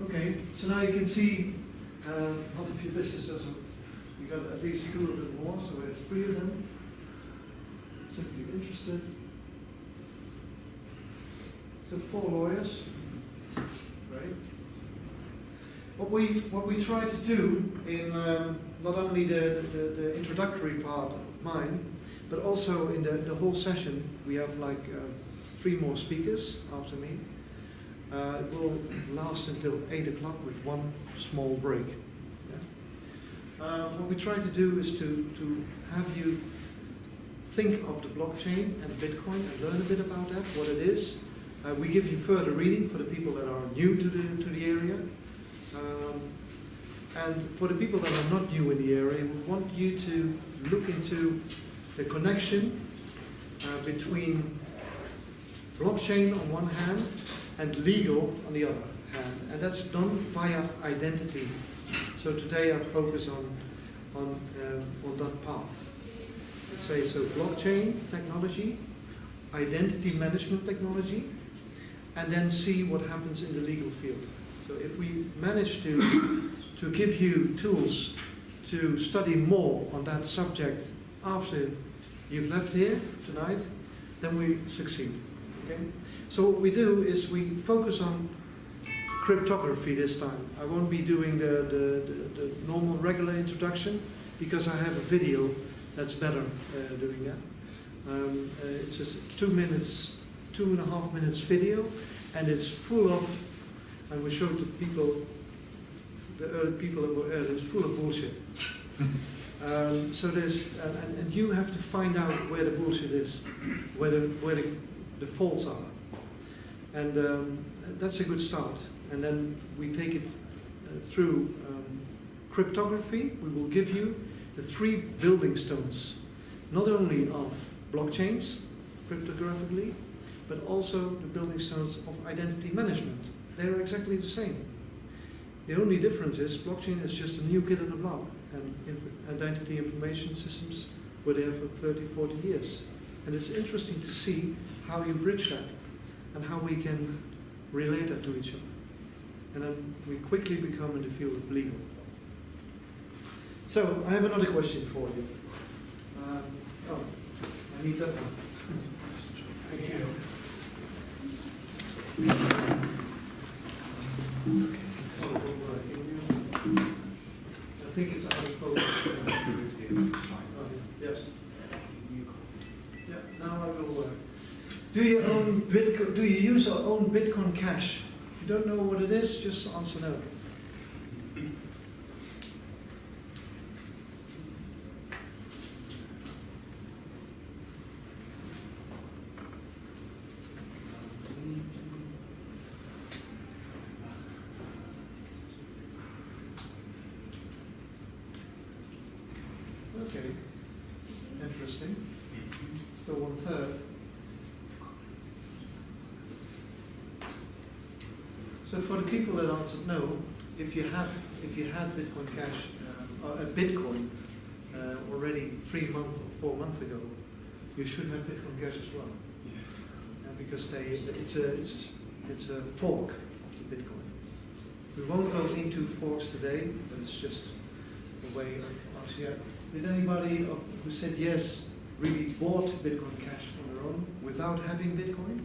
Okay, so now you can see uh, not a few businesses, we got at least two of them more, so we have three of them. Simply interested. So four lawyers, right? What we what we try to do in um, not only the, the, the introductory part of mine, but also in the, the whole session, we have like uh, three more speakers after me. Uh, it will last until 8 o'clock with one small break. Yeah? Uh, what we try to do is to, to have you think of the blockchain and Bitcoin and learn a bit about that, what it is. Uh, we give you further reading for the people that are new to the, to the area. Um, and for the people that are not new in the area, we want you to look into the connection uh, between blockchain on one hand and legal on the other hand. And that's done via identity. So today I focus on, on, um, on that path. Let's say so blockchain technology, identity management technology, and then see what happens in the legal field. So if we manage to, to give you tools to study more on that subject after you've left here tonight, then we succeed. Okay? So what we do is we focus on cryptography this time. I won't be doing the, the, the, the normal regular introduction because I have a video that's better uh, doing that. Um, uh, it's a two minutes, two and a half minutes video and it's full of, and we showed the people, the early people that were early, it's full of bullshit. Um, so there's, and, and, you have to find out where the bullshit is, where the, where the, the faults are. And um, that's a good start. And then we take it uh, through um, cryptography. We will give you the three building stones, not only of blockchains, cryptographically, but also the building stones of identity management. They're exactly the same. The only difference is blockchain is just a new kid on the block, and inf identity information systems were there for 30, 40 years. And it's interesting to see how you bridge that and how we can relate that to each other. And then we quickly become in the field of legal. So, I have another question for you. Um, oh, I need that one. Thank you. I think it's out of focus. yes. Yeah, now I will work. Do you own Bitcoin? Do you use or own Bitcoin Cash? If you don't know what it is, just answer no. Okay, interesting. Still one third. So for the people that answered no, if you have if you had Bitcoin Cash uh, or Bitcoin uh, already three months or four months ago, you should have Bitcoin Cash as well. Yeah. Uh, because they it's a it's it's a fork of the Bitcoin. We won't go into forks today, but it's just a way of asking. Yeah. Did anybody of, who said yes really bought Bitcoin Cash on their own without having Bitcoin?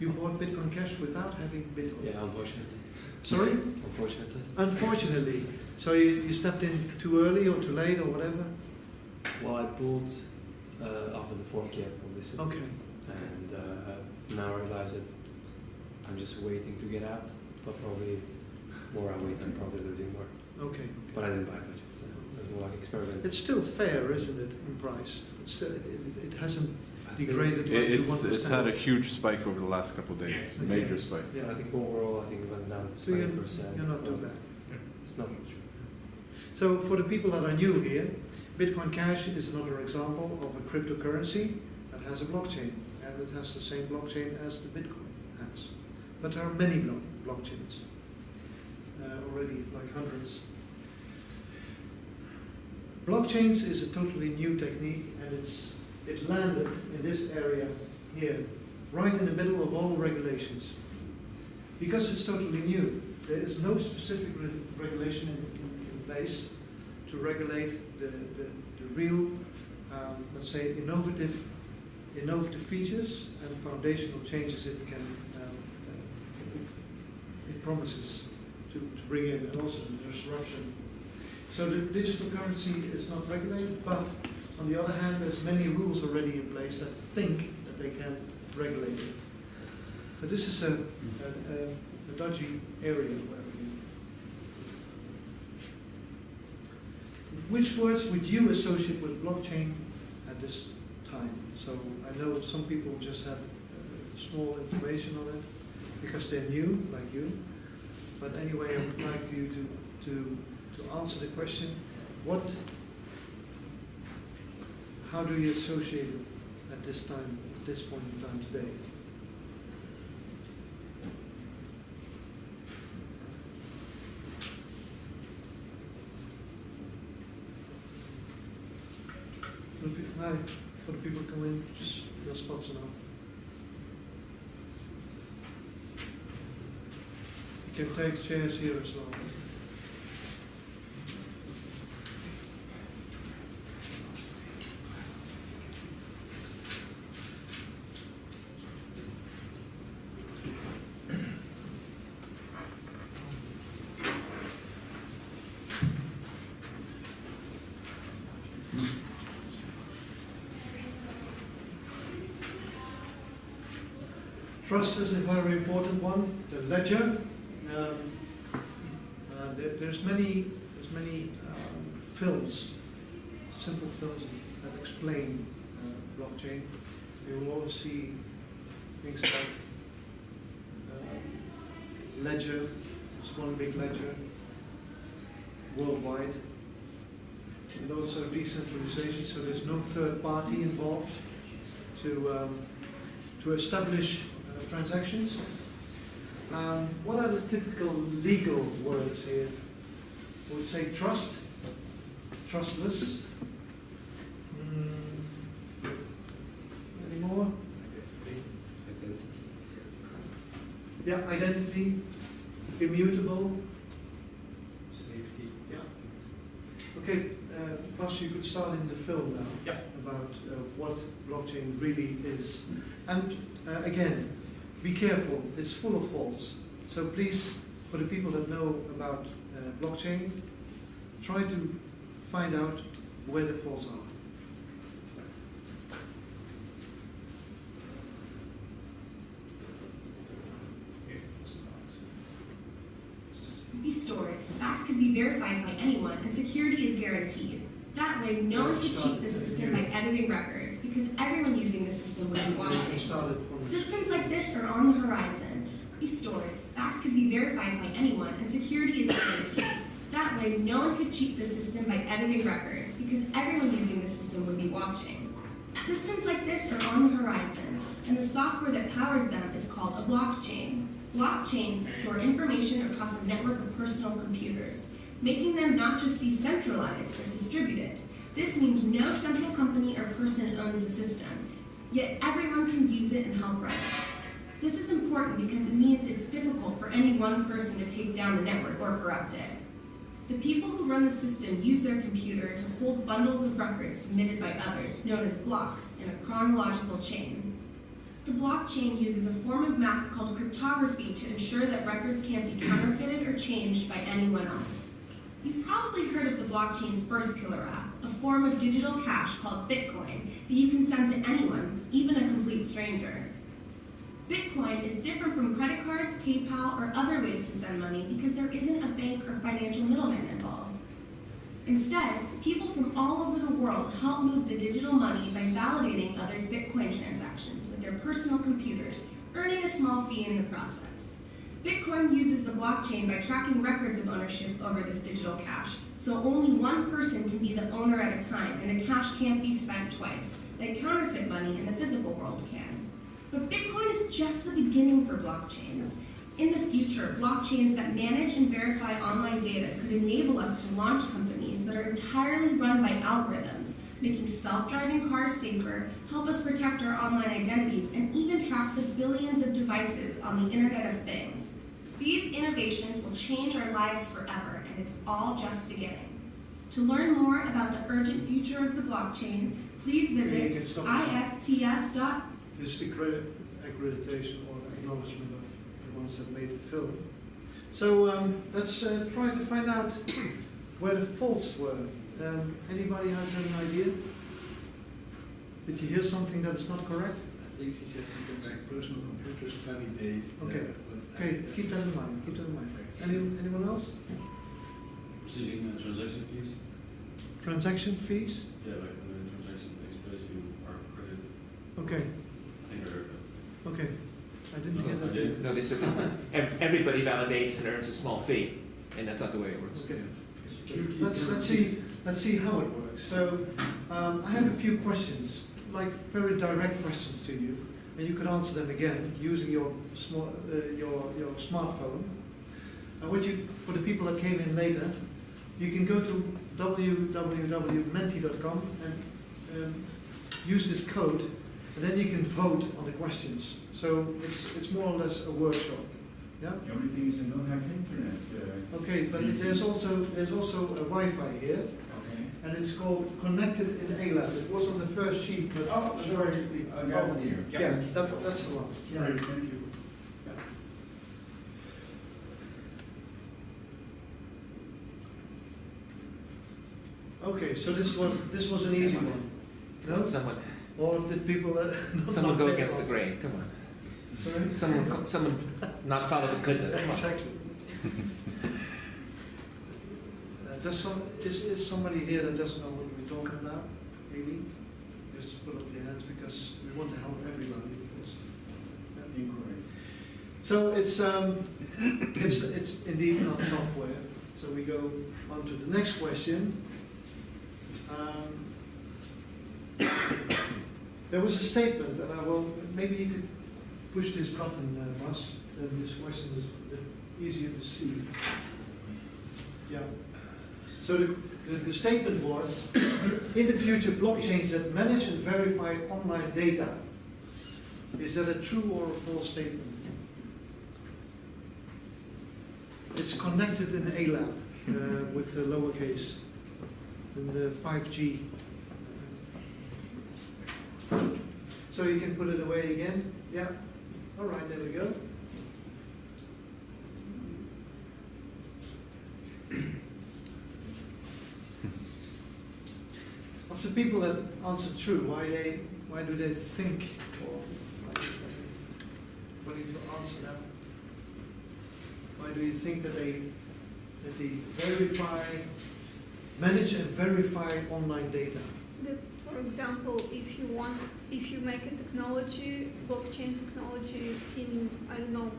You bought Bitcoin Cash without having Bitcoin? Yeah, unfortunately. Sorry? Unfortunately. Unfortunately. So you, you stepped in too early or too late or whatever? Well, I pulled uh, after the fourth gap, obviously. Okay. And uh, now I realize that I'm just waiting to get out, but probably more I wait, I'm probably losing more. Okay. But I didn't buy much, so it was more like experiment. It's still fair, isn't it, in price? It's still, it, it hasn't degraded It- to one It's, it's had a huge spike over the last couple of days, Yeah. major Okay. spike. Yeah, I think overall, I think it went down So you're, 20%. you're not too bad. It's not much. So for the people that are new here, Bitcoin Cash is another example of a cryptocurrency that has a blockchain, and it has the same blockchain as the Bitcoin has. But there are many blo blockchains, uh, already like hundreds. Blockchains is a totally new technique, and it's it landed in this area here, right in the middle of all regulations. Because it's totally new, there is no specific re- regulation in, in, in place to regulate the, the, the real, um, let's say, innovative, innovative features and foundational changes it can, um, uh, it, promises to, to bring in, and also the disruption. So the digital currency is not regulated, but on the other hand, there's many rules already in place that think that they can regulate it. But this is a, a, a, dodgy area. Which words would you associate with blockchain at this time? So I know some people just have uh, small information on it because they're new, like you. But anyway, I would like you to, to, to answer the question, what, how do you associate it at this time, at this point in time today? Hi, for the people coming just your spots now. You can take chairs here as well. Trust is a very important one. The ledger. Um, uh, there, there's many, there's many um, films, simple films that explain uh, blockchain. You will always see things like uh, ledger. It's one big ledger worldwide. And also decentralization, so there's no third party involved to um, to establish transactions. Um, what are the typical legal words here? I would say trust, trustless. Mm, any more? Identity. Yeah, identity, immutable. Safety. Yeah. Okay, uh, Bas, you could start in the film now. Yeah. About uh, what blockchain really is. And uh, again, be careful, it's full of faults. So please, for the people that know about uh, blockchain, try to find out where the faults are. be stored, facts can be verified by anyone, and security is guaranteed. That way, no one can cheat the system by editing records, because everyone using the system would be We watching. started from Systems like this are on the horizon. Could be stored, facts could be verified by anyone, and security is guaranteed. That way, no one could cheat the system by editing records, because everyone using the system would be watching. Systems like this are on the horizon, and the software that powers them is called a blockchain. Blockchains store information across a network of personal computers, making them not just decentralized, but distributed. This means no central company or person owns the system, yet everyone can use it and help run it. This is important because it means it's difficult for any one person to take down the network or corrupt it. The people who run the system use their computer to hold bundles of records submitted by others, known as blocks, in a chronological chain. The blockchain uses a form of math called cryptography to ensure that records can't be counterfeited or changed by anyone else. You've probably heard of the blockchain's first killer app, a form of digital cash called Bitcoin that you can send to anyone, even a complete stranger. Bitcoin is different from credit cards, PayPal, or other ways to send money because there isn't a bank or financial middleman involved. Instead, people from all over the world help move the digital money by validating others' Bitcoin transactions with their personal computers, earning a small fee in the process. Bitcoin uses the blockchain by tracking records of ownership over this digital cash, so only one person can be the owner at a time, and the cash can't be spent twice, like counterfeit money in the physical world can. But Bitcoin is just the beginning for blockchains. In the future, blockchains that manage and verify online data could enable us to launch companies that are entirely run by algorithms, making self-driving cars safer, help us protect our online identities, and even track the billions of devices on the Internet of Things. These innovations will change our lives forever, and it's all just beginning. To learn more about the urgent future of the blockchain, please visit iftf.org. This is accredit- accreditation or acknowledgement of the ones that made the film. So um, let's uh, try to find out where the faults were. Um, anybody has an idea? Did you hear something that is not correct? I think she said something like personal computers validate. Okay. uh, but I- Okay, keep that in mind. Keep that in mind. Any, anyone else? Receiving uh, transaction fees? Transaction fees? Yeah, like when a transaction takes place, you are credited. Okay, I think I heard that. okay. I didn't No, hear I that. did. No, they said everybody validates and earns a small fee, and that's not the way it works. Okay. Security Let's, let's see, let's see how it works. So, um, I have a few questions, like very direct questions to you, and you can answer them again using your small, uh, your, your smartphone. And what you, for the people that came in later, you can go to www.menti.com and um, use this code, and then you can vote on the questions. So it's, it's more or less a workshop. Yeah? The only thing is I don't have internet. Uh, Okay, but there's also, there's also a Wi-Fi here. Okay. and it's called Connected in A-Lab. It was on the first sheet, but Oh, sorry, I got it here. yeah, that, that's the one. Sorry, thank you. Okay, so this was this was an easy one. No? Someone, Or did people uh, not someone go pay against the grain, come on. Sorry? Someone, someone not follow the good. come on. Exactly. Does some, is, is somebody here that doesn't know what we're talking about? Maybe? Just put up your hands because we want to help everybody. Incorrect. So it's, um, it's, it's indeed not software. So we go on to the next question. Um, There was a statement, and I will, maybe you could push this button, uh, Bas, then this question is easier to see. Yeah. So the, the, the statement was, in the future, blockchains that manage and verify online data. Is that a true or a false statement? It's connected in A-Lab uh, with the lowercase and the 5G. So you can put it away again? Yeah. All right, there we go. Of the people that answer true, why they, why do they think, or why do to answer that? Why do you think that they, that they verify, manage and verify online data? That, for example, if you want, if you make a technology, blockchain technology in, I don't know,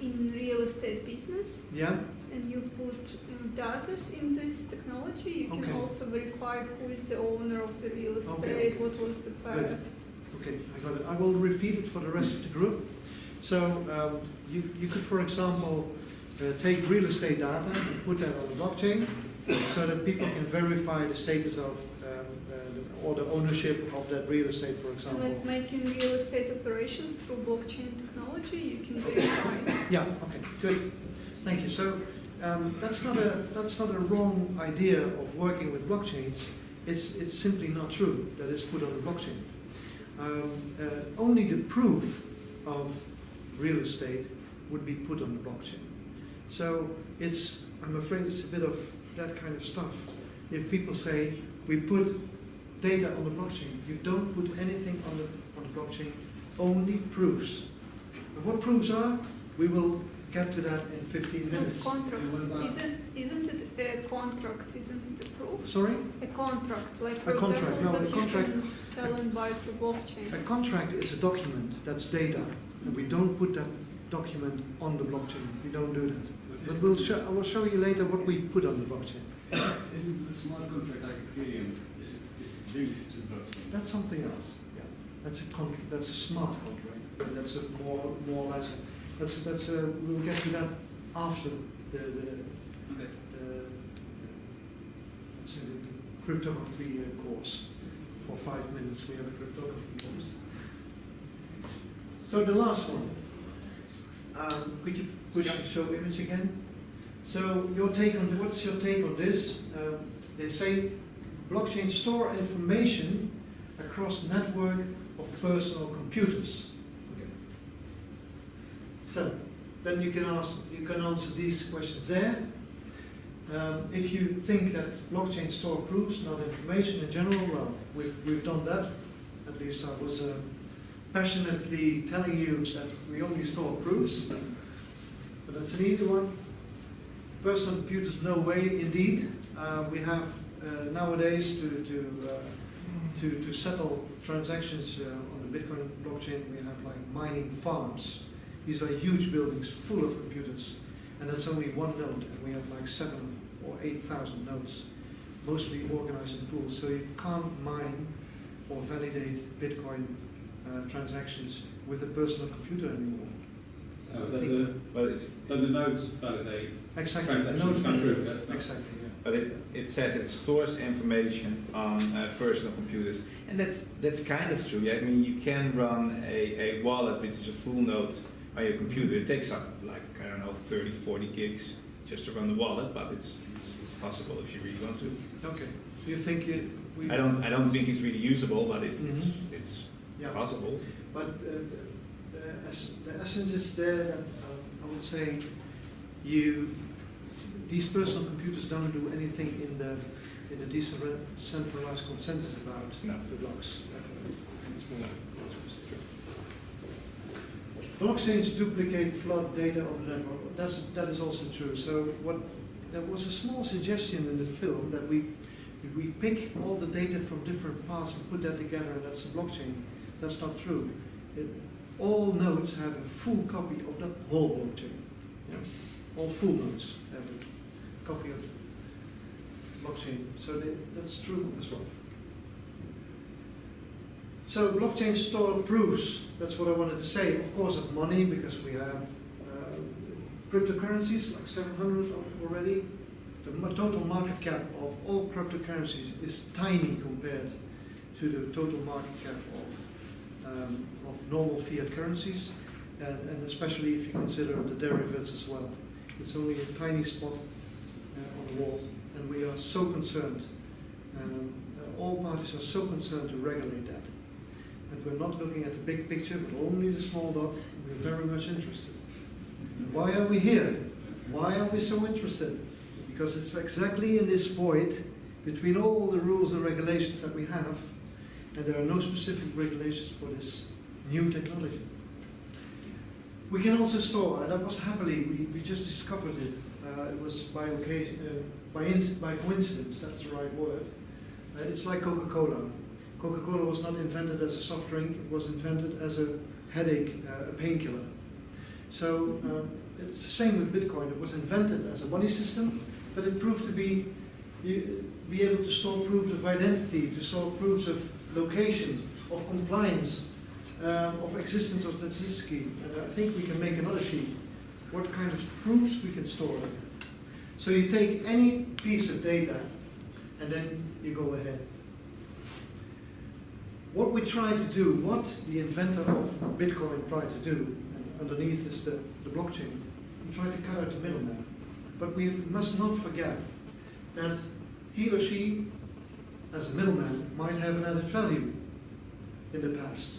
in real estate business, Yeah? And you put um, data in this technology, you can also verify who is the owner of the real estate, Okay. what was the past. Okay, I got it. I will repeat it for the rest of the group. So um, you, you could, for example, uh, take real estate data and put that on the blockchain so that people can verify the status of um, uh, or the ownership of that real estate, for example. like making real estate operations through blockchain technology, you can verify. Yeah, okay, good. Thank you. So um, that's not a that's not a wrong idea of working with blockchains. It's it's simply not true that it's put on the blockchain. Um, uh, only the proof of real estate would be put on the blockchain. So it's I'm afraid it's a bit of that kind of stuff. If people say we put data on the blockchain, you don't put anything on the on the blockchain, only proofs. And what proofs are? We will get to that in 15 minutes. Contracts, And what about- isn't, isn't it a contract, isn't it a proof? Sorry? A contract, like A for contract, example, no, that a contract- you can sell and buy through blockchain. A contract is a document, that's data, and we don't put that document on the blockchain. We don't do that. But we'll show, I will show you later what we put on the blockchain. Isn't the smart contract like Ethereum, is, is linked to blockchain? That's something else. Yeah. That's a con, that's a smart contract. And that's a more, more or less, that's, that's a, we'll get to that after the, the, Okay. the, it's a cryptography uh, course. For five minutes, we have a cryptography course. So the last one. Um, could you push the show image again? So your take on what's your take on this? Um, they say blockchain store information across network of personal computers. So then you can ask, you can answer these questions there. Um, if you think that blockchain store proofs, not information in general, well, we've, we've done that. At least I was uh, passionately telling you that we only store proofs. But that's an easy one. Personal computers, no way, indeed. Uh, we have uh, nowadays to, to, uh, to, to settle transactions uh, on the Bitcoin blockchain, we have like mining farms. These are huge buildings full of computers. And that's only one node, and we have like seven or eight thousand nodes, mostly organized in pools. So you can't mine or validate Bitcoin uh, transactions with a personal computer anymore. Uh, but the, But it's, but the nodes validate Exactly. transactions node come through, validates. that's not- Exactly. but it, it says it stores information on uh, personal computers. And that's, that's kind of true. Yeah? I mean, you can run a, a wallet, which is a full node on your computer. It takes up like, I don't know, 30, 40 gigs just to run the wallet, but it's, it's possible if you really want to. Okay. So you think it, we? I don't, I don't think it's really usable, but it's, it's, Mhm. it's Yeah. possible. But uh, the, the essence is there that uh, I would say you, these personal computers don't do anything in the, in the decentralized consensus about No. the blocks. Blockchains duplicate flood data on the network. That's, that is also true. So what, there was a small suggestion in the film that we, we pick all the data from different parts and put that together and that's a blockchain. That's not true. It, all nodes have a full copy of the whole blockchain. Yeah? All full nodes have a copy of the blockchain. So they, that's true as well. So blockchain store proofs, that's what I wanted to say. Of course of money, because we have uh, cryptocurrencies, like 700 already. The total market cap of all cryptocurrencies is tiny compared to the total market cap of, um, of normal fiat currencies, and, and especially if you consider the derivatives as well. It's only a tiny spot uh, on the wall, and we are so concerned. Um, uh, all parties are so concerned to regulate that. And we're not looking at the big picture, but only the small dot. We're very much interested. Why are we here? Why are we so interested? Because it's exactly in this void between all the rules and regulations that we have, and there are no specific regulations for this new technology. We can also store, and that was happily, we, we just discovered it. Uh, it was by occasion, uh, by, by coincidence, that's the right word. Uh, it's like Coca-Cola. Coca-Cola was not invented as a soft drink, it was invented as a headache, uh, a painkiller. So um, it's the same with Bitcoin. It was invented as a money system, but it proved to be be able to store proofs of identity, to store proofs of location, of compliance, um, of existence of statisticity. And I think we can make another sheet. What kind of proofs we can store. So you take any piece of data, and then you go ahead. What we try to do, what the inventor of Bitcoin tried to do, and underneath is the, the blockchain, we try to cut out the middleman. But we must not forget that he or she, as a middleman, might have an added value in the past.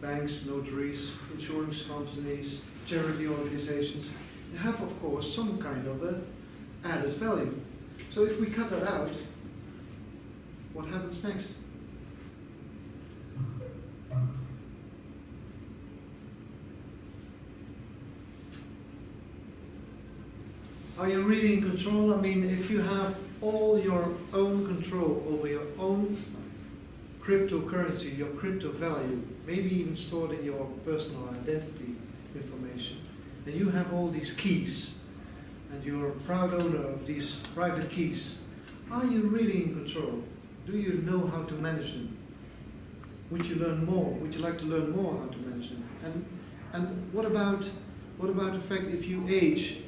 Banks, notaries, insurance companies, charity organizations, have, of course, some kind of a added value. So if we cut that out, what happens next? Are you really in control? I mean, if you have all your own control over your own cryptocurrency, your crypto value, maybe even stored in your personal identity information, and you have all these keys, and you're a proud owner of these private keys, are you really in control? Do you know how to manage them? Would you learn more? Would you like to learn more how to manage them? And and what about what about the fact if you age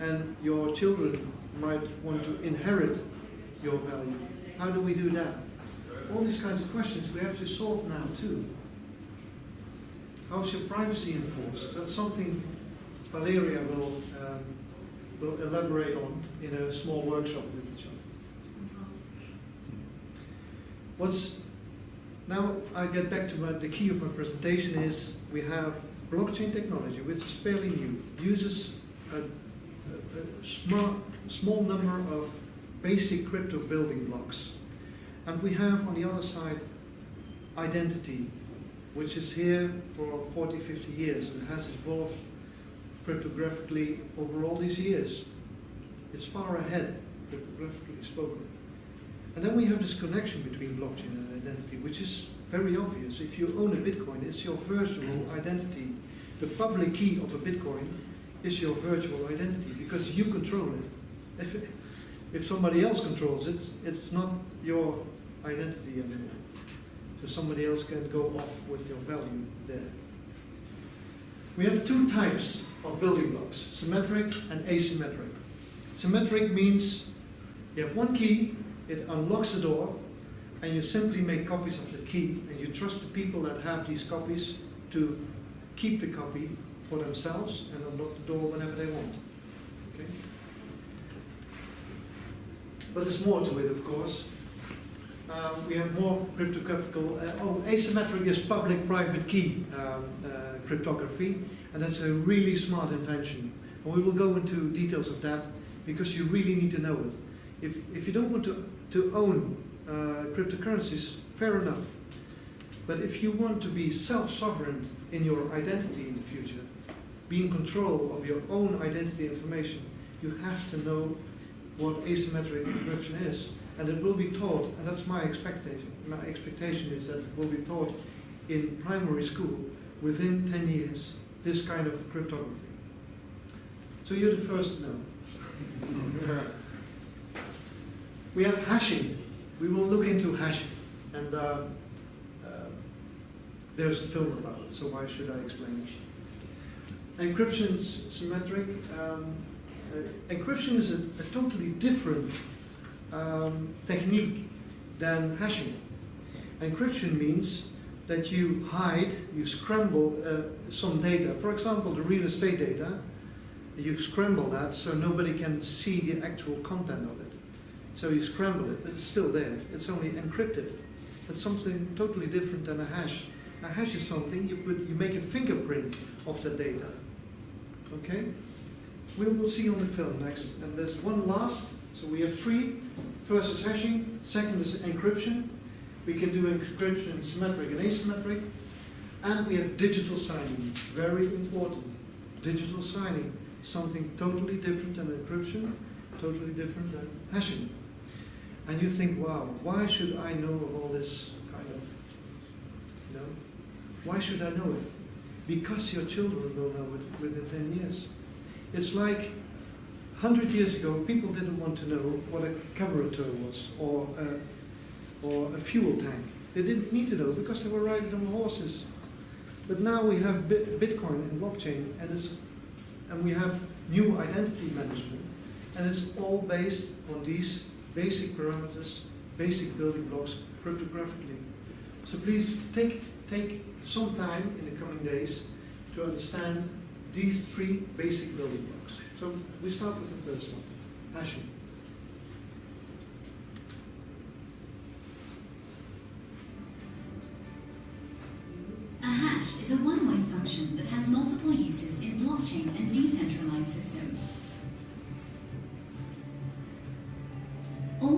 and your children might want to inherit your value? How do we do that? All these kinds of questions we have to solve now too. How's your privacy enforced? That's something Valeria will, um, will elaborate on in a small workshop with each other. What's now I get back to my, the key of my presentation is we have blockchain technology, which is fairly new, uses a, a, a small, small number of basic crypto building blocks. And we have on the other side identity, which is here for 40, 50 years and has evolved cryptographically over all these years. It's far ahead, cryptographically spoken. And then we have this connection between blockchain and identity, which is very obvious. If you own a Bitcoin, it's your virtual identity. The public key of a Bitcoin is your virtual identity because you control it. If, if somebody else controls it, it's not your identity anymore. So somebody else can go off with your value there. We have two types of building blocks, symmetric and asymmetric. Symmetric means you have one key it unlocks the door, and you simply make copies of the key, and you trust the people that have these copies to keep the copy for themselves and unlock the door whenever they want. Okay? But there's more to it, of course. Um, we have more cryptographic. Uh, oh, asymmetric is public-private key um, uh, cryptography, and that's a really smart invention. And we will go into details of that because you really need to know it. If, if you don't want to to own uh, cryptocurrencies, fair enough. But if you want to be self-sovereign in your identity in the future, be in control of your own identity information, you have to know what asymmetric encryption is. And it will be taught, and that's my expectation. My expectation is that it will be taught in primary school within 10 years, this kind of cryptography. So you're the first to know. We have hashing. We will look into hashing. And uh, uh, there's a film about it, so why should I explain it? Encryption symmetric. Um, uh, encryption is a, a totally different um, technique than hashing. Encryption means that you hide, you scramble uh, some data. For example, the real estate data, you scramble that so nobody can see the actual content of it. So you scramble it, but it's still there. It's only encrypted. It's something totally different than a hash. A hash is something you put, you make a fingerprint of the data. Okay? We will see on the film next. And there's one last. So we have three. First is hashing. Second is encryption. We can do encryption symmetric and asymmetric. And we have digital signing. Very important. Digital signing. Something totally different than encryption. Totally different than hashing. And you think, wow, why should I know of all this kind of, you know, why should I know it? Because your children will know it within 10 years. It's like 100 years ago, people didn't want to know what a carburetor was or a, or a fuel tank. They didn't need to know because they were riding on horses. But now we have Bitcoin and blockchain, and, it's, and we have new identity management, and it's all based on these basic parameters, basic building blocks cryptographically. So please take, take some time in the coming days to understand these three basic building blocks. So we start with the first one, hashing. A hash is a one-way function that has multiple uses in blockchain and decentralized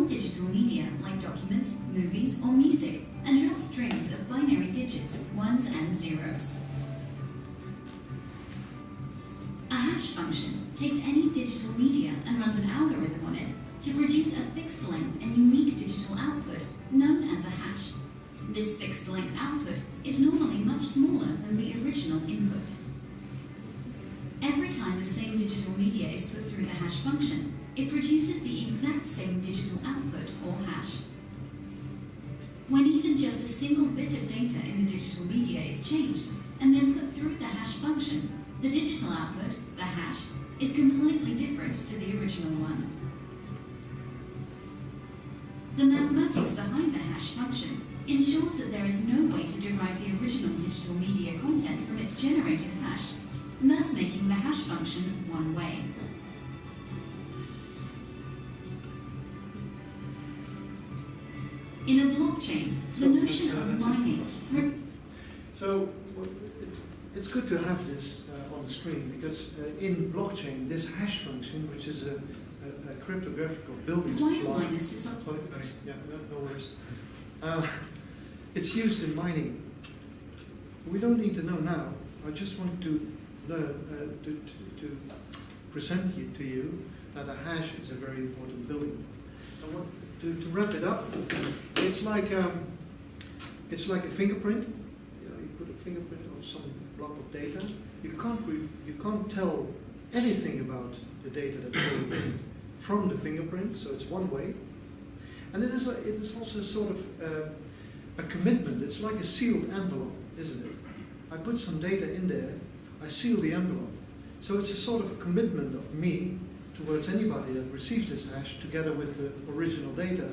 digital media, like documents, movies, or music, and address strings of binary digits, ones and zeros. A hash function takes any digital media and runs an algorithm on it to produce a fixed length and unique digital output, known as a hash. This fixed length output is normally much smaller than the original input. Every time the same digital media is put through the hash function, it produces the exact same digital output, or hash. When even just a single bit of data in the digital media is changed and then put through the hash function, the digital output, the hash, is completely different to the original one. The mathematics behind the hash function ensures that there is no way to derive the original digital media content from its generated hash, thus making the hash function one blockchain, the So, notion that's, uh, of mining So it's good to have this uh, on the screen because uh, in blockchain, this hash function, which is a, a, a cryptographical building requires block, miners to sub- Sorry. Yeah, no, no worries. Uh, it's used in mining. We don't need to know now. I just want to learn uh, to, to, to present you, to you that a hash is a very important building. To, to wrap it up, it's like um, it's like a fingerprint. You know, you put a fingerprint of some block of data. You can't you can't tell anything about the data that's in from the fingerprint. So it's one way. And it is, a, it is also sort of uh, a commitment. It's like a sealed envelope, isn't it? I put some data in there, I seal the envelope. So it's a sort of a commitment of me towards anybody that receives this hash together with the original data,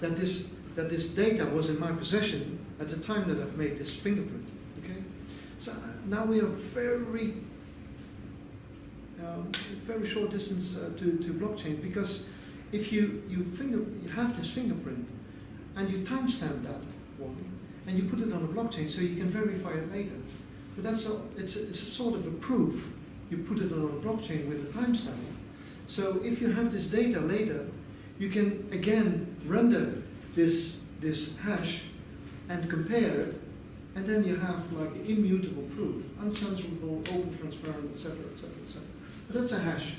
that this, that this data was in my possession at the time that I've made this fingerprint. Okay? So now we are very um, very short distance uh, to, to blockchain because if you, you, finger, you have this fingerprint and you timestamp that one and you put it on a blockchain so you can verify it later. But that's a, it's, a, it's a sort of a proof. You put it on a blockchain with a timestamp. So if you have this data later, you can again render this, this hash and compare it and then you have like immutable proof, uncensorable, open, transparent, etc., etc., etc. But that's a hash.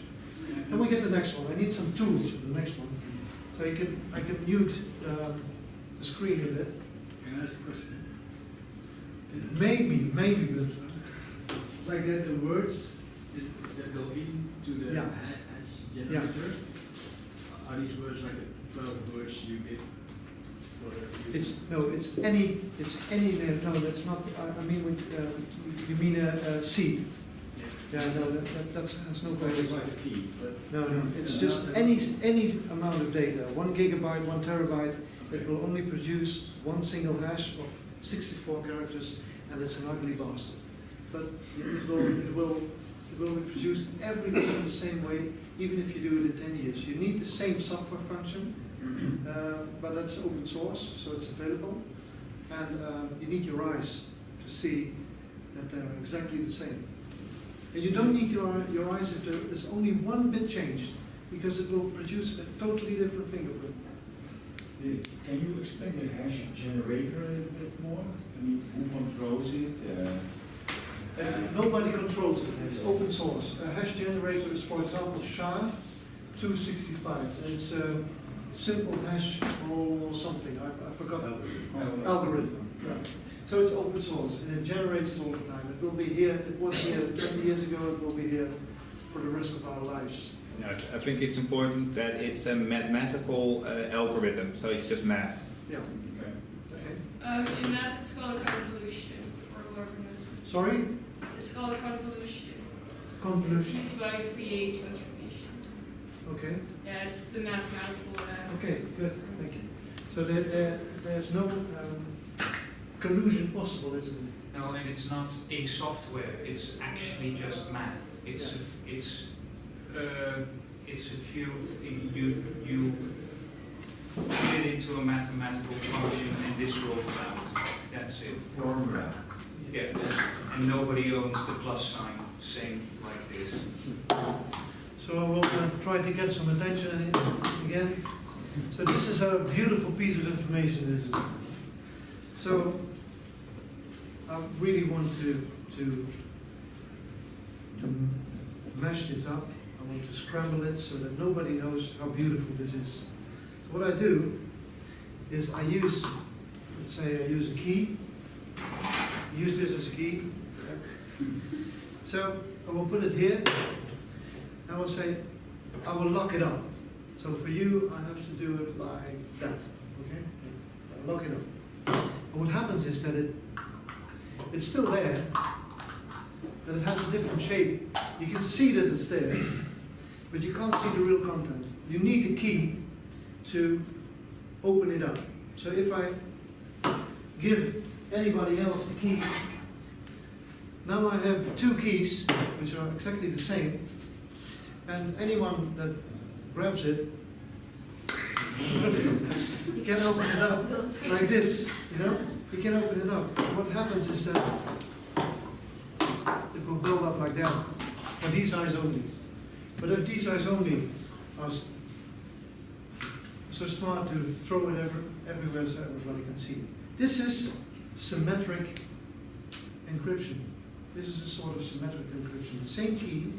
And we get the next one. I need some tools for the next one. So you can, I can mute um, the screen a bit. Can I ask a question? Maybe, maybe, but It's like that the words is, that go into the Yeah. Generator, are these words like the twelve words you give for the user? it's, no, it's any, it's any, no, that's not, I, mean, with, um, you mean a, a seed. Yeah. Yeah, no, that, that, that's, has no value. key, but. No, no, it's Uh, just any, any amount of data, one gigabyte, one terabyte, it will only produce one single hash of sixty-four characters, and it's an ugly bastard. But it will, it will, it will be produced every day in the same way, even if you do it in ten years. You need the same software function, uh, but that's open source, so it's available. And uh, you need your eyes to see that they're exactly the same. And you don't need your, your eyes if there is only one bit changed, because it will produce a totally different fingerprint. Can you explain the hash generator a little bit more? I mean, who controls it? Uh, And nobody controls it, it's open source. A hash generator is, for example, SHA-265, it's a simple hash or something, I, I forgot. Algorithm, Algorithm. yeah. So it's open source, and it generates it all the time. It will be here, it was here twenty years ago, it will be here for the rest of our lives. Yeah, I think it's important that it's a mathematical uh, algorithm, so it's just math. Yeah, okay. okay. Um, in that, it's called a convolution for whoever knows. Sorry? It's called a convolution. It's Convolution, used by Fourier transformation. okay. Yeah, it's the mathematical. Uh, Okay, good, thank you. So there, there, there's no um, collusion possible, isn't it? No, and it's not a software, it's actually just math. It's, a f- it's, uh, it's a few, th- you, you put it into a mathematical function and this rolls out. That's it. Formula. Yeah, and nobody owns the plus sign, same like this. So I will uh, try to get some attention again. So this is a beautiful piece of information, isn't it? So I really want to, to, to mash this up. I want to scramble it so that nobody knows how beautiful this is. What I do is I use, let's say I use a key, use this as a key. So I will put it here. I will say, I will lock it up. So for you, I have to do it like that, okay? I lock it up. And what happens is that it, it's still there, but it has a different shape. You can see that it's there, but you can't see the real content. You need the key to open it up. So if I give anybody else the key, Now I have two keys, which are exactly the same, and anyone that grabs it you can open it up like this, you know? You can open it up. What happens is that it will build up like that, for these eyes only. But if these eyes only are so smart to throw it ever, everywhere so everybody can see it. This is symmetric encryption. This is a sort of symmetric encryption. The same key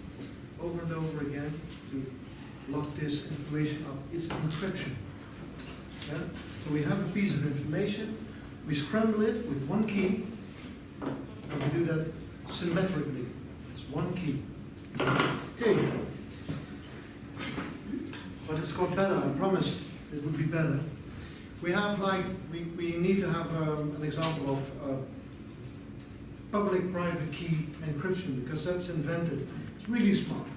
over and over again to lock this information up. It's encryption. Yeah? So we have a piece of information, we scramble it with one key, and we do that symmetrically. It's one key. Okay. But it's got better, I promised it would be better. We have like, we, we need to have um, an example of uh, public-private key encryption because that's invented. It's really smart.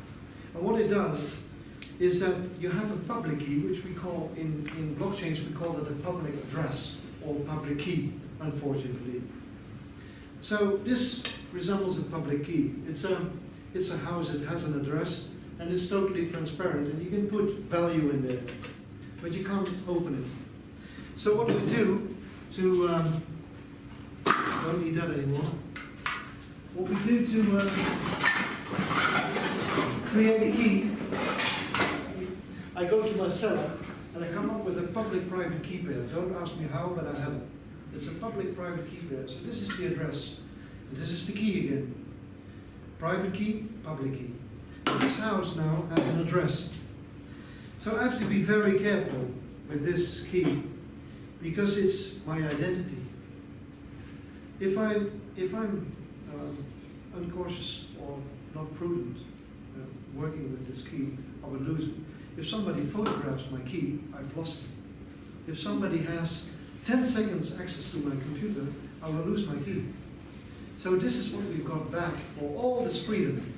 And what it does is that you have a public key, which we call, in, in blockchains, we call it a public address or public key, unfortunately. So this resembles a public key. It's a, it's a house, it has an address, and it's totally transparent, and you can put value in there, but you can't open it. So what do we do to, um, don't need that anymore. What we do to uh, create a key, I go to my cellar and I come up with a public-private key pair. Don't ask me how, but I have it. It's a public-private key pair. So this is the address. And this is the key again. Private key, public key. This house now has an address. So I have to be very careful with this key because it's my identity. If I if I'm um, uncautious or not prudent uh, working with this key, I will lose it. If somebody photographs my key, I've lost it. If somebody has 10 seconds access to my computer, I will lose my key. So this is what we've got back for all this freedom,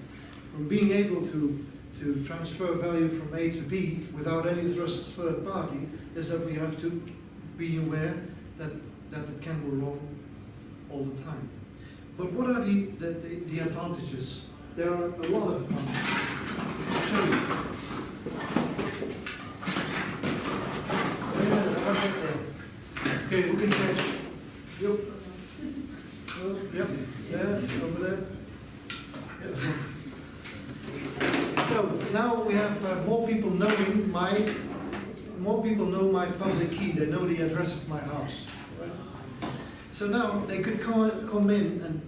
from being able to, to transfer value from A to B without any thrust third party, is that we have to be aware that, that it can go wrong all the time. But what are the, the, the, the advantages? There are a lot of advantages. Okay, who can catch? Yep. Oh, Yep, there, over there. Yep. So now we have uh, more people knowing my, more people know my public key, they know the address of my house. So now they could come, in and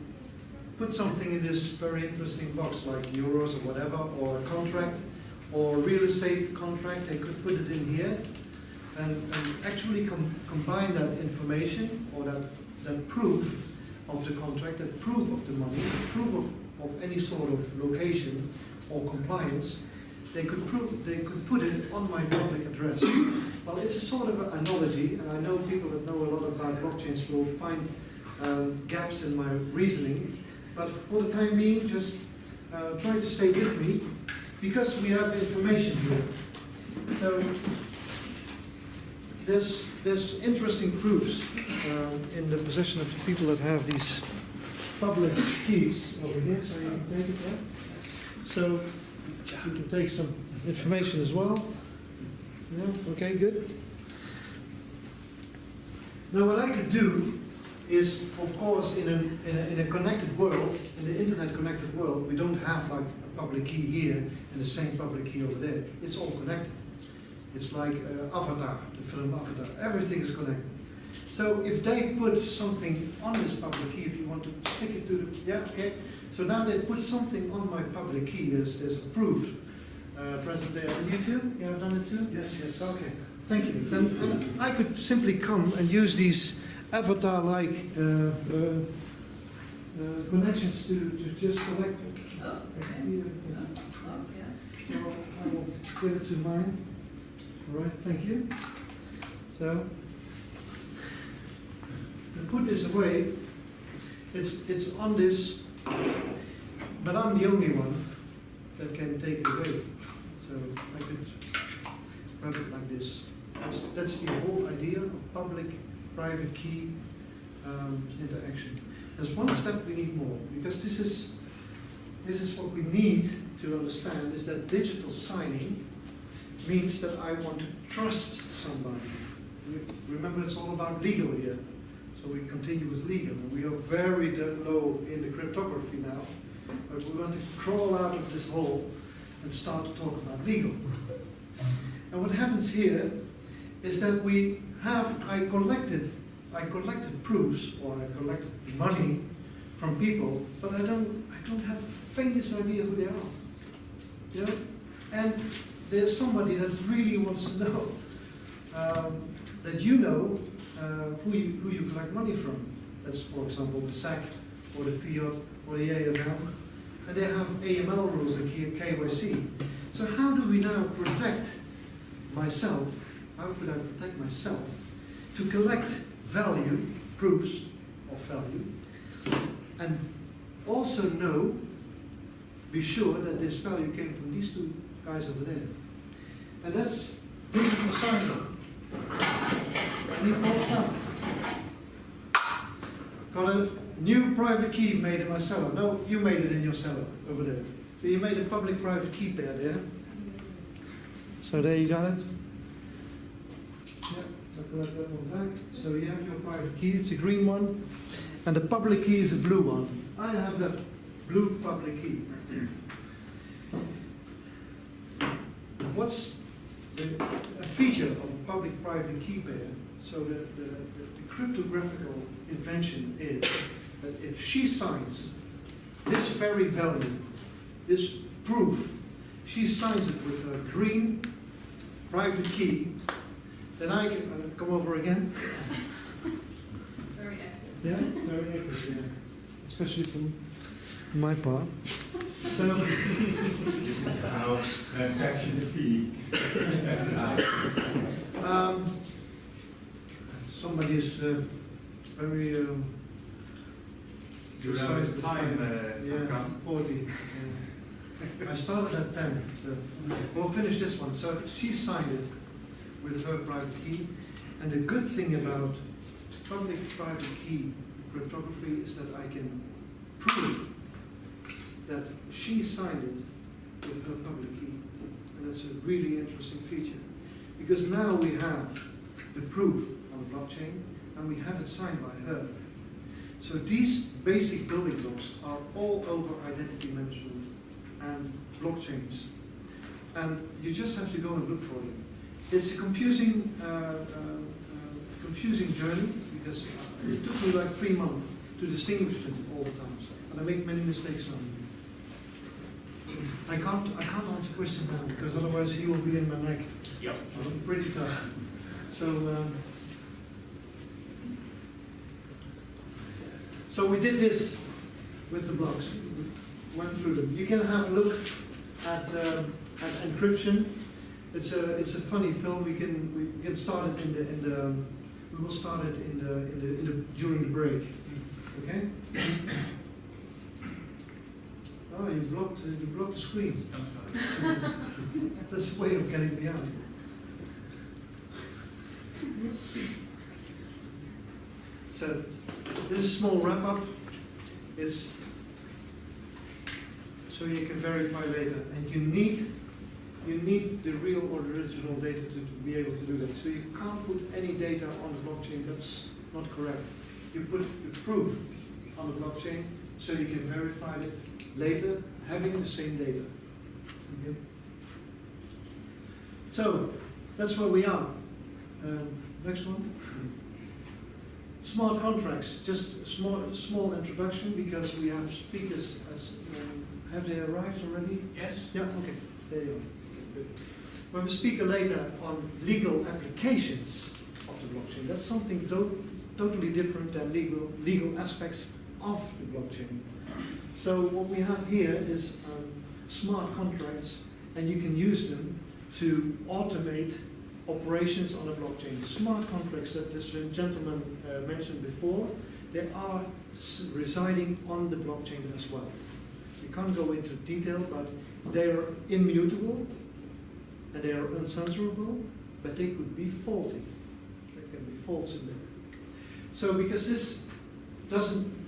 put something in this very interesting box, like euros or whatever, or a contract, or real estate contract, they could put it in here, and, and actually com combine that information, or that, that proof of the contract, that proof of the money, proof of, of any sort of location or compliance, they could prove, they could put it on my public address. Well, it's a sort of an analogy, and I know people that know a lot about blockchains will find um, gaps in my reasoning, but for the time being, just uh, try to stay with me, because we have information here. So, there's, there's interesting proofs um, in the possession of the people that have these public keys over here, so you can take it there. So, you can take some information as well. Yeah, okay, good. Now what I could do is, of course, in a, in a, in a connected world, in the internet connected world, we don't have like a public key here and the same public key over there. It's all connected. It's like uh, Avatar, the film Avatar. Everything is connected. So if they put something on this public key, if you want to stick it to the, yeah, okay. So now they've put something on my public key. There's, there's a proof. Uh, present there. And you too? You have done it too? Yes, yes. Okay, thank you. Then, then I could simply come and use these avatar-like uh, uh, uh, connections to, to just collect. Oh, Actually, uh, Oh, yeah. so I will give it to mine. All right, thank you. So, to put this away, it's, it's on this, but I'm the only one that can take it away. So I could run it like this. That's, that's the whole idea of public-private key um, interaction. There's one step we need more, because this is, this is what we need to understand, is that digital signing means that I want to trust somebody. Remember, it's all about legal here, so we continue with legal, and we are very low in the cryptography now, but we want to crawl out of this hole and start to talk about legal. And what happens here is that we have, I collected, I collected proofs, or I collected money from people, but I don't, I don't have the faintest idea who they are. You know? And there's somebody that really wants to know, um, that you know, Uh, who you, who you collect money from. That's, for example, the SAC, or the Fiat, or the AML. And they have AML rules and KYC. So how do we now protect myself, how could I protect myself to collect value, proofs of value, and also know, be sure that this value came from these two guys over there. And that's digital signing. Up. Got a new private key made in my cellar. No, you made it in your cellar over there. So you made a public-private key pair there. So there you got it. Yeah. So you have your private key, it's a green one, and the public key is a blue one. I have the blue public key. What's a feature of public-private key pair? So the, the, the cryptographical invention is that if she signs this very value, this proof, she signs it with a green private key, then I can, uh, come over again. Very active. Yeah, very active, yeah. Especially from my part. So, House transaction fee. um, somebody is uh, very, um, Do you have time, uh, yeah, forty. yeah. I started at ten, so we'll finish this one. So she signed it with her private key, and the good thing about public-private key cryptography is that I can prove that she signed it with her public key, and that's a really interesting feature, because now we have the proof on the blockchain, and we have it signed by her. So these basic building blocks are all over identity management and blockchains. And you just have to go and look for them. It's a confusing, uh, uh, uh, confusing journey because it took me like three months to distinguish them all the times. And I make many mistakes on them. I can't, I can't answer questions now because otherwise he will be in my neck. Yep. I'm pretty tough. So, um, so we did this with the blocks. We went through them. You can have a look at, um, at encryption. It's a, it's a funny film. We can, we get started in the, in the, we will start it in the, in the, in the, during the break. Okay? Oh, you blocked, uh, you blocked the screen. That's a way of getting me out. So, this is a small wrap up. It's so you can verify later, and you need you need the real or the original data to, to be able to do that. So you can't put any data on the blockchain. That's not correct. You put the proof on the blockchain so you can verify it later, having the same data. Okay? So that's where we are. Um, next one. Smart contracts. Just a small, small introduction because we have speakers. As um, have they arrived already? Yes? Yeah. Okay. There you are. Okay, good. We speaker later on legal applications of the blockchain. That's something totally different than legal legal aspects of the blockchain. So what we have here is um, smart contracts, and you can use them to automate operations on a blockchain. Smart contracts that this gentleman uh, mentioned before, they are residing on the blockchain as well. We can't go into detail, but they are immutable and they are uncensorable, but they could be faulty. There can be faults in there. So because this doesn't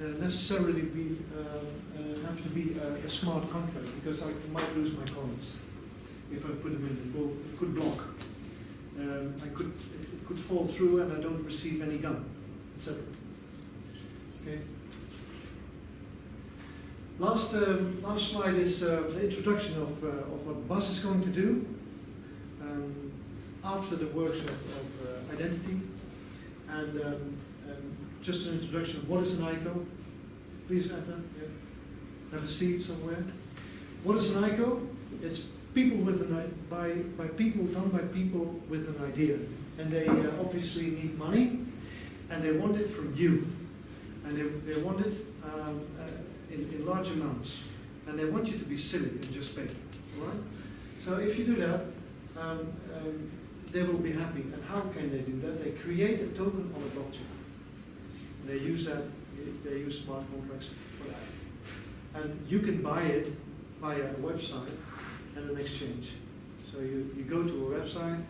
uh, necessarily be, uh, uh, have to be a, a smart contract, because I might lose my comments if I put them in, it will, it could block. Um, I could, it could fall through and I don't receive any gun, etc. Okay. Last, um, last slide is uh, the introduction of, uh, of what BUS is going to do um, after the workshop of identity. And um, um, just an introduction of what is an ICO. Please. Yeah. Have a seat somewhere. What is an ICO? It's people with an by by people done by people with an idea, and they uh, obviously need money, and they want it from you, and they, they want it um, uh, in, in large amounts, and they want you to be silly and just pay. Right? So if you do that, um, um, they will be happy. And how can they do that? They create a token on a blockchain. They use that. They use smart contracts for that. And you can buy it via a website and an exchange. So you, you go to a website,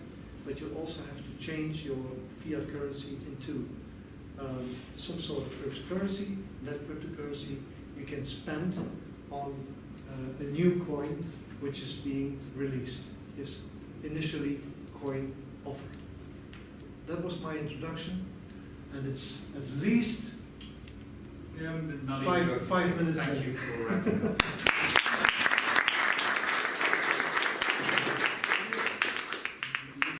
but you also have to change your fiat currency into um, some sort of cryptocurrency. That cryptocurrency you can spend on uh, a new coin which is being released, is initially coin offered. That was my introduction, and it's at least Yeah, Five- five minutes Thank then. you for wrapping up.